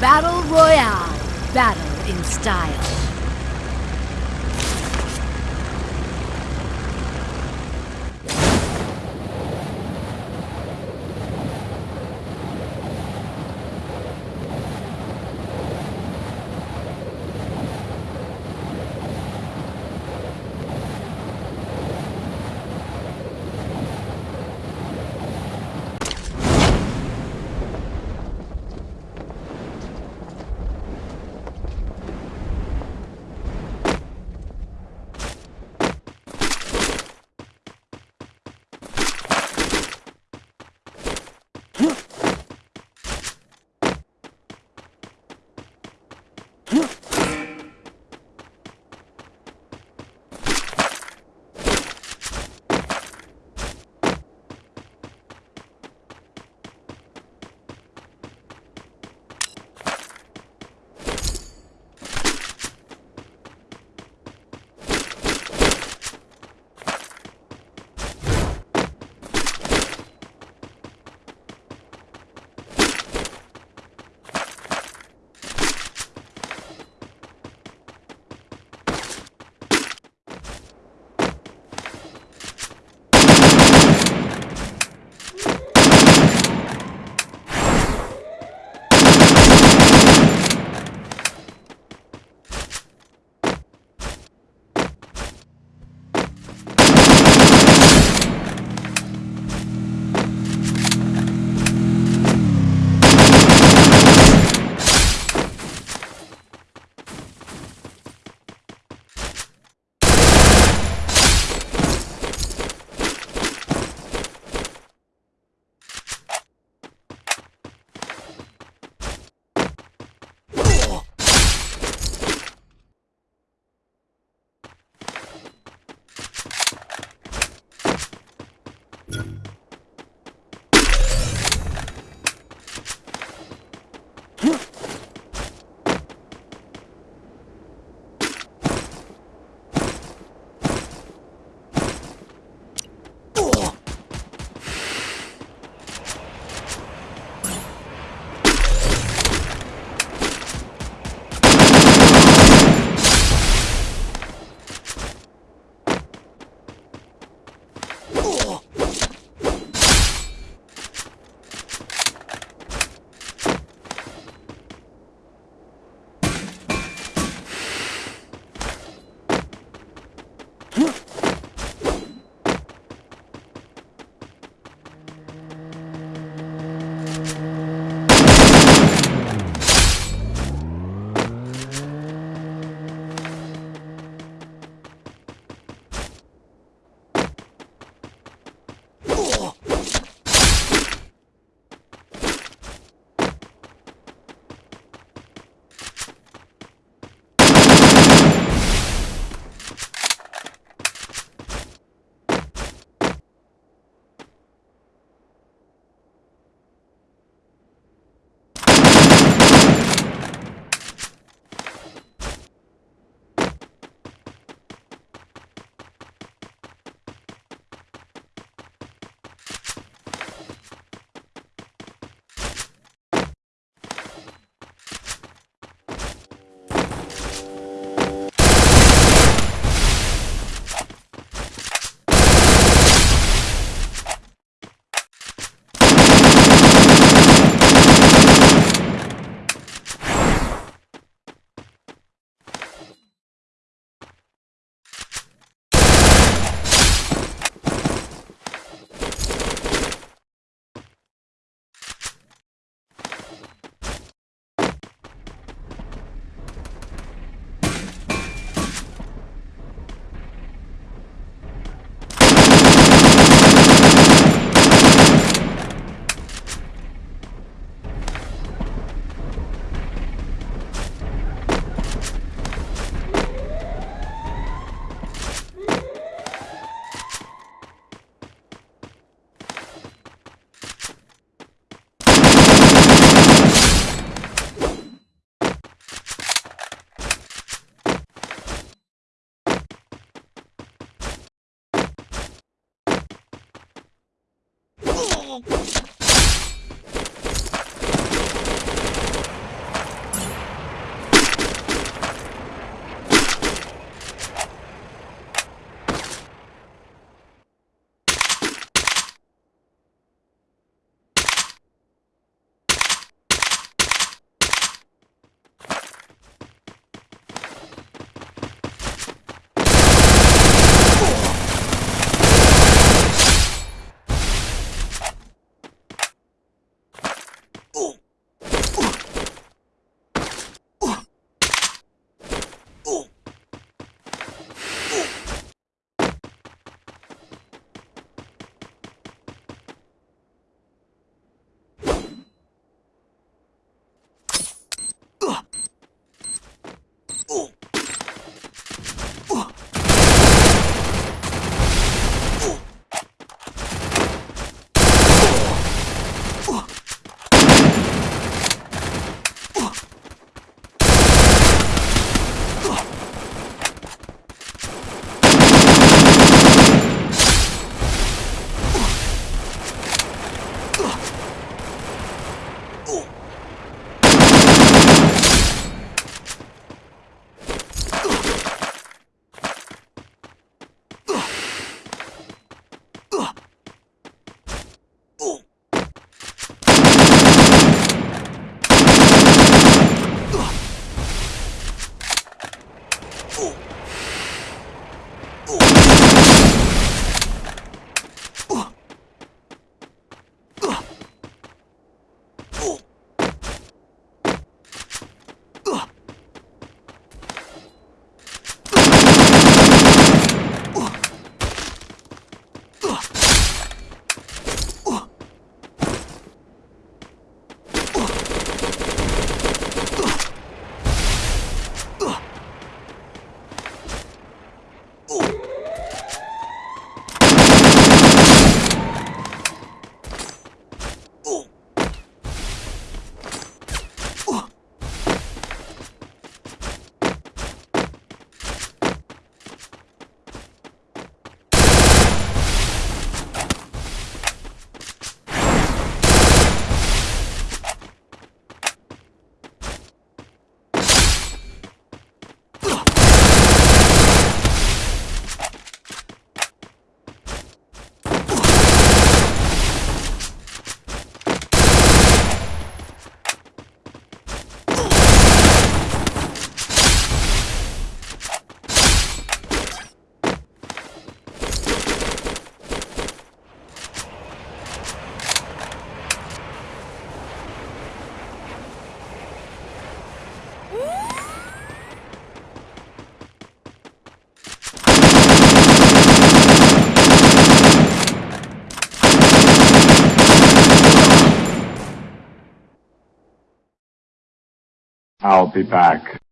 Battle Royale. Battle in style. Bye. I'll be back.